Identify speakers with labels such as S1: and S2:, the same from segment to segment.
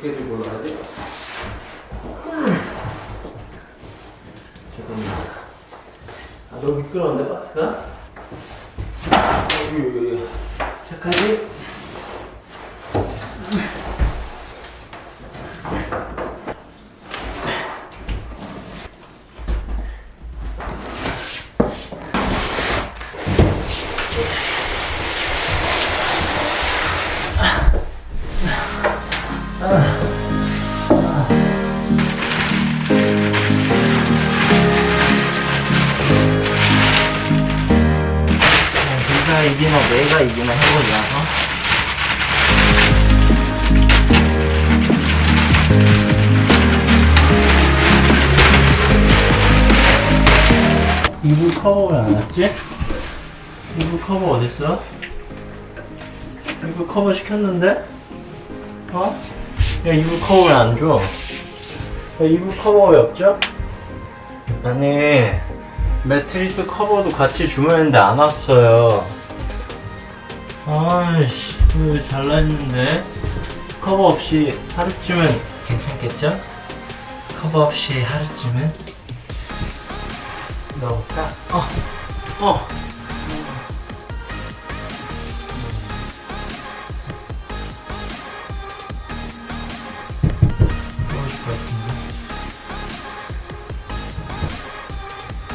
S1: 어떻게 들고 올라가지? 잠깐만. 아, 너무 미끄러운데, 박스가? 여기, 여기, 여기. 착하지? 네가 이기나 내가 이기나 해보자, 어? 이불 커버 왜 안 왔지? 이불 커버 어딨어? 이불 커버 시켰는데? 어? 야 이불 커버 왜 안 줘? 야 이불 커버 왜 없죠? 아니 매트리스 커버도 같이 주문했는데 안 왔어요 아이씨 왜 잘라있는데 커버 없이 하루쯤은 괜찮겠죠? 커버 없이 하루쯤은 넣어볼까? 어! 어!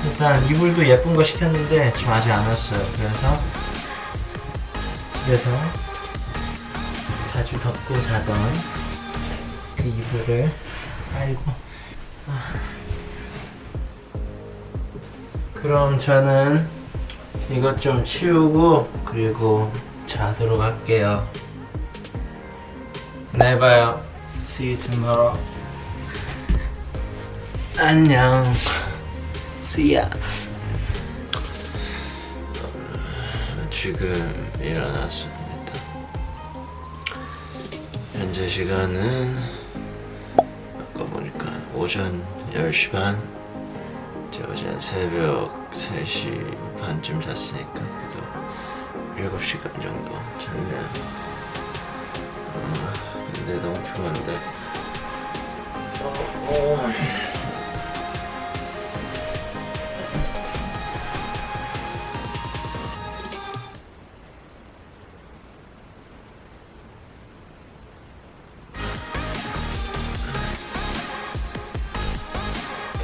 S1: 일단 이불도 예쁜 거 시켰는데 지금 아직 안 왔어요. 그래서 집에서 자주 덮고 자던 그 이불을 아이고 아. 그럼 저는 이것 좀 치우고 그리고 자도록 할게요. 내일 봐요. See you tomorrow. 안녕. See ya.
S2: 지금 일어났습니다. 현재 시간은 아까 보니까 오전 10시 반. 저 어제 새벽 3시 반쯤 잤으니까 그래도 7시간 정도 잤네요. 아, 근데 너무 피곤한데. 어,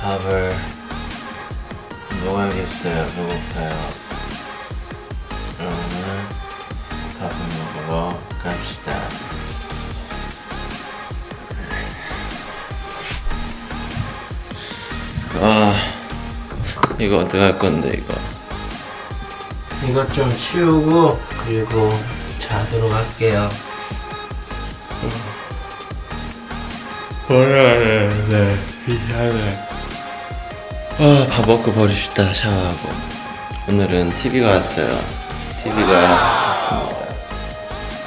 S2: 밥을 먹어야겠어요. 배고파요. 그러면 밥을 먹으러 갑시다. 아, 이거 어떡할 건데, 이거.
S1: 이것 좀 치우고 그리고 자도록 할게요.
S2: 오늘 네 귀찮네 아, 밥 먹고 버립시다 샤워하고. 오늘은 TV가 왔어요. TV가 왔습니다.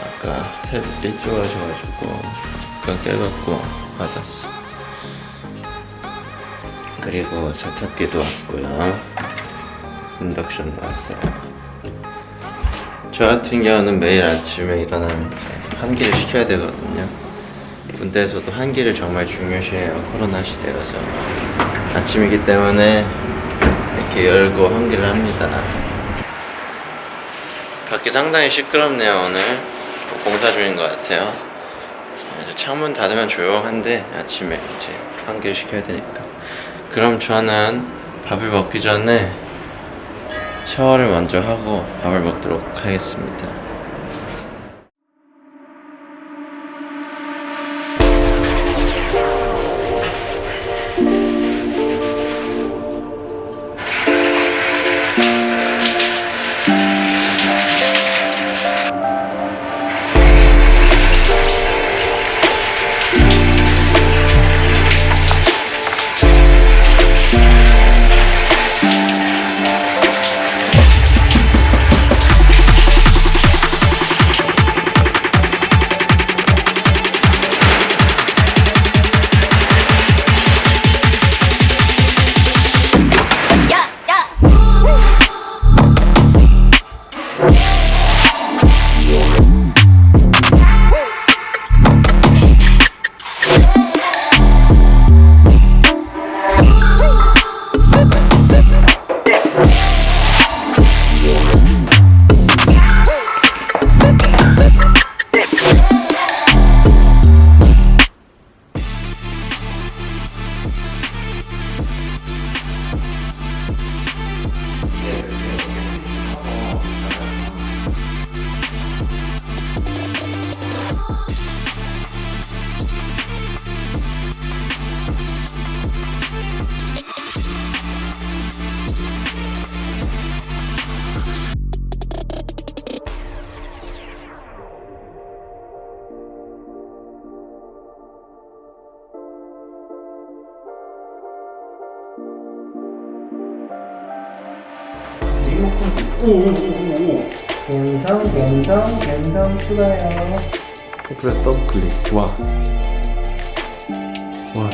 S2: 아까 일찍 와셔가지고 잠깐 깨갖고 받았어 그리고 세탁기도 왔고요. 인덕션도 왔어요. 저 같은 경우는 매일 아침에 일어나면서 환기를 시켜야 되거든요. 군대에서도 환기를 정말 중요시해요. 코로나 시대여서 아침이기 때문에 이렇게 열고 환기를 합니다. 밖이 상당히 시끄럽네요 오늘. 공사 중인 것 같아요. 창문 닫으면 조용한데 아침에 이제 환기를 시켜야 되니까. 그럼 저는 밥을 먹기 전에 샤워를 먼저 하고 밥을 먹도록 하겠습니다
S1: 갬성 갬성 갬성 추가요.
S3: 플러스 더블 클릭. 와. 와